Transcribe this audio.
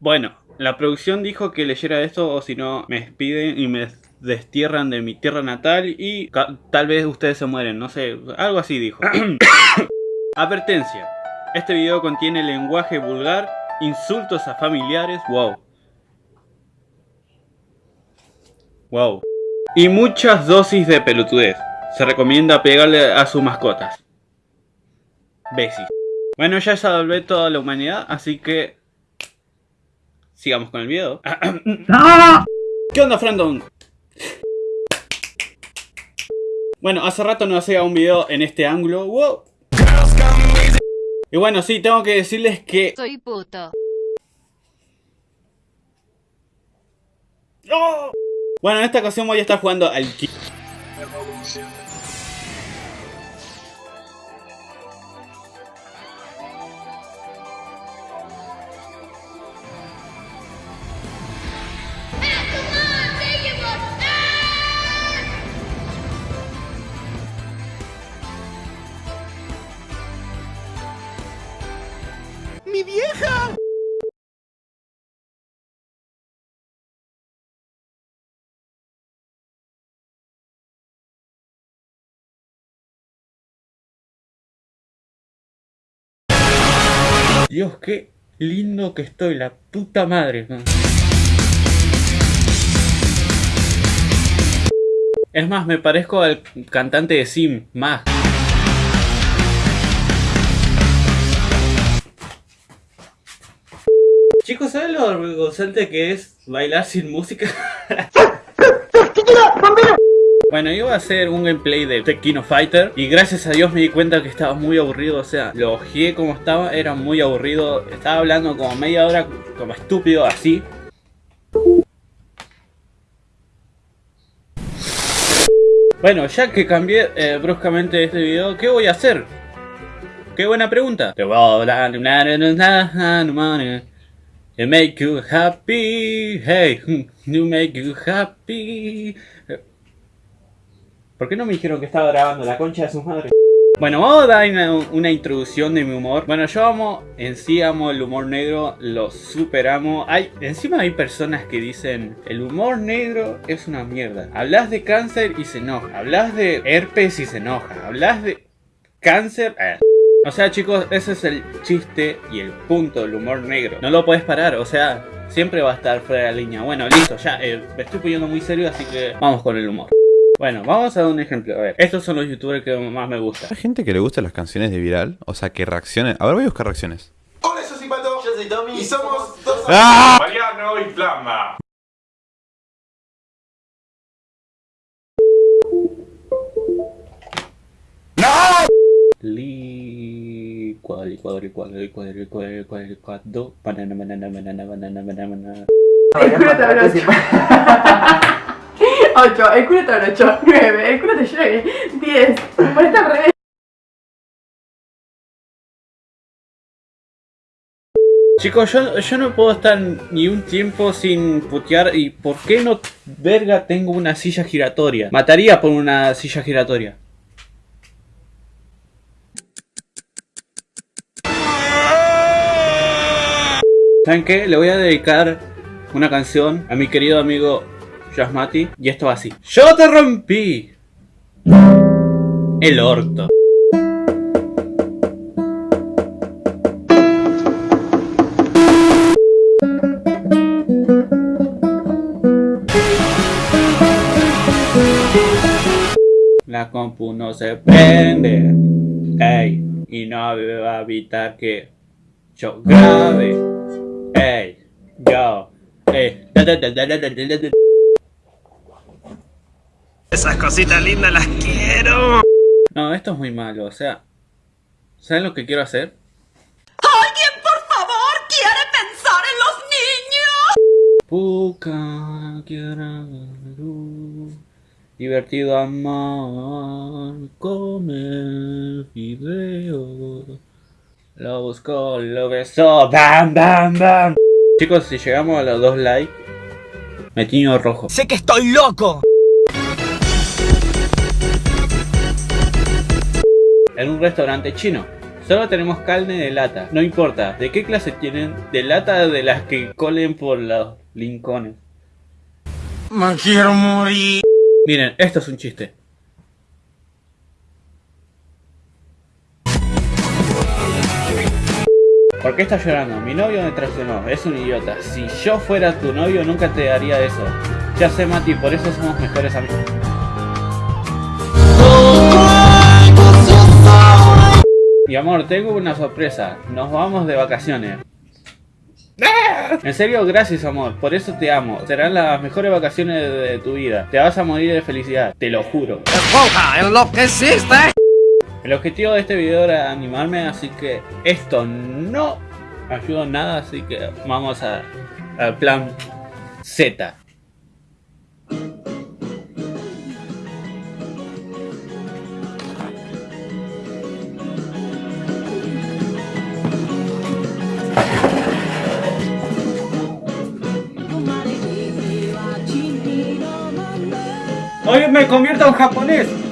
Bueno, la producción dijo que leyera esto o si no me despiden y me destierran de mi tierra natal y tal vez ustedes se mueren, no sé, algo así dijo. Advertencia, este video contiene lenguaje vulgar, insultos a familiares, wow. Wow. Y muchas dosis de pelotudez. Se recomienda pegarle a sus mascotas. Besis. Bueno, ya salvé toda la humanidad, así que... Sigamos con el video. ¿Qué onda, Frandon? Bueno, hace rato no hacía un video en este ángulo. ¡Wow! Y bueno, sí, tengo que decirles que... Soy puto. ¡Oh! Bueno, en esta ocasión voy a estar jugando al... ¡Mi vieja! Dios, qué lindo que estoy, la puta madre. Es más, me parezco al cantante de Sim, más. Chicos, ¿saben lo vergonzante que es bailar sin música? Bueno, iba a hacer un gameplay de Tekkino Fighter y gracias a Dios me di cuenta que estaba muy aburrido, o sea, lo ojeé como estaba, era muy aburrido, estaba hablando como media hora como estúpido así. Bueno, ya que cambié eh, bruscamente este video, ¿qué voy a hacer? Qué buena pregunta. Te voy a hablar It make you happy, hey, you make you happy. ¿Por qué no me dijeron que estaba grabando la concha de su madre? Bueno, vamos a dar una, introducción de mi humor. Bueno, yo amo, en sí amo el humor negro, lo superamo. Hay, encima hay personas que dicen, el humor negro es una mierda. Hablas de cáncer y se enoja. Hablas de herpes y se enoja. Hablas de cáncer... Eh. O sea chicos, ese es el chiste y el punto del humor negro. No lo puedes parar, o sea, siempre va a estar fuera de la línea. Bueno, listo, ya eh, me estoy poniendo muy serio, así que vamos con el humor. Bueno, vamos a dar un ejemplo. A ver, estos son los youtubers que más me gustan. Hay gente que le gustan las canciones de viral, o sea, que reaccionen. A ver, voy a buscar reacciones. Hola, yo soy Pato. Yo soy Tommy. Y somos dos... ¡Ah! Mariano y Flama. Li cuadri cuadri cuadri cuadri cuadri cuadri cuadro banana banana banana banana banana El culo te habló 8, el culo te habló 8, 9, el culo te llegue 10, ponete al revés. Chicos, yo, yo no puedo estar ni un tiempo sin putear y ¿por qué no verga tengo una silla giratoria? Mataría por una silla giratoria. ¿Saben qué? Le voy a dedicar una canción a mi querido amigo Jasmati y esto va así. ¡Yo te rompí! El orto. La compu no se prende. Ey, y no va a evitar que yo grabe. Ey, yo, ey. Esas cositas lindas las quiero. No, esto es muy malo, o sea... ¿Saben lo que quiero hacer? ¡Alguien, por favor, quiere pensar en los niños! Puka, quiero... Divertido amar, comer video. Lo buscó, lo besó, bam, bam, bam. Chicos, si llegamos a los dos likes, me tiño rojo. Sé que estoy loco. En un restaurante chino, Solo tenemos carne de lata. No importa. ¿De qué clase tienen? De lata de las que colen por los lincones. Me quiero morir. Miren, esto es un chiste. ¿Por qué estás llorando? Mi novio me traicionó, es un idiota. Si yo fuera tu novio nunca te daría eso. Ya sé Mati, por eso somos mejores amigos. Mi amor, tengo una sorpresa. Nos vamos de vacaciones. En serio, gracias amor, por eso te amo. Serán las mejores vacaciones de, tu vida. Te vas a morir de felicidad, te lo juro. ¡Esponja, enloqueciste! El objetivo de este video era animarme, así que esto no ayudó nada, así que vamos a- al plan Z. Hoy me convierto en japonés.